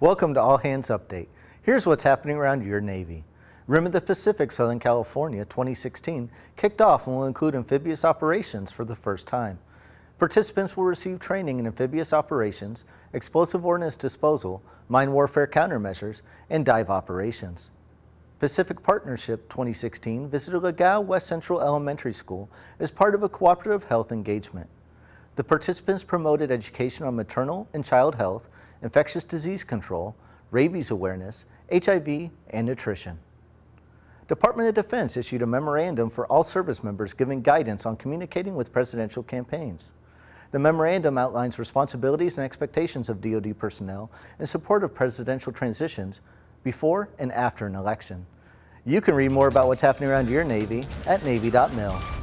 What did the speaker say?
Welcome to All Hands Update. Here's what's happening around your Navy. Rim of the Pacific Southern California 2016 kicked off and will include amphibious operations for the first time. Participants will receive training in amphibious operations, explosive ordnance disposal, mine warfare countermeasures, and dive operations. Pacific Partnership 2016 visited Legao West Central Elementary School as part of a cooperative health engagement. The participants promoted education on maternal and child health, infectious disease control, rabies awareness, HIV, and nutrition. Department of Defense issued a memorandum for all service members giving guidance on communicating with presidential campaigns. The memorandum outlines responsibilities and expectations of DoD personnel in support of presidential transitions before and after an election. You can read more about what's happening around your Navy at Navy.mil.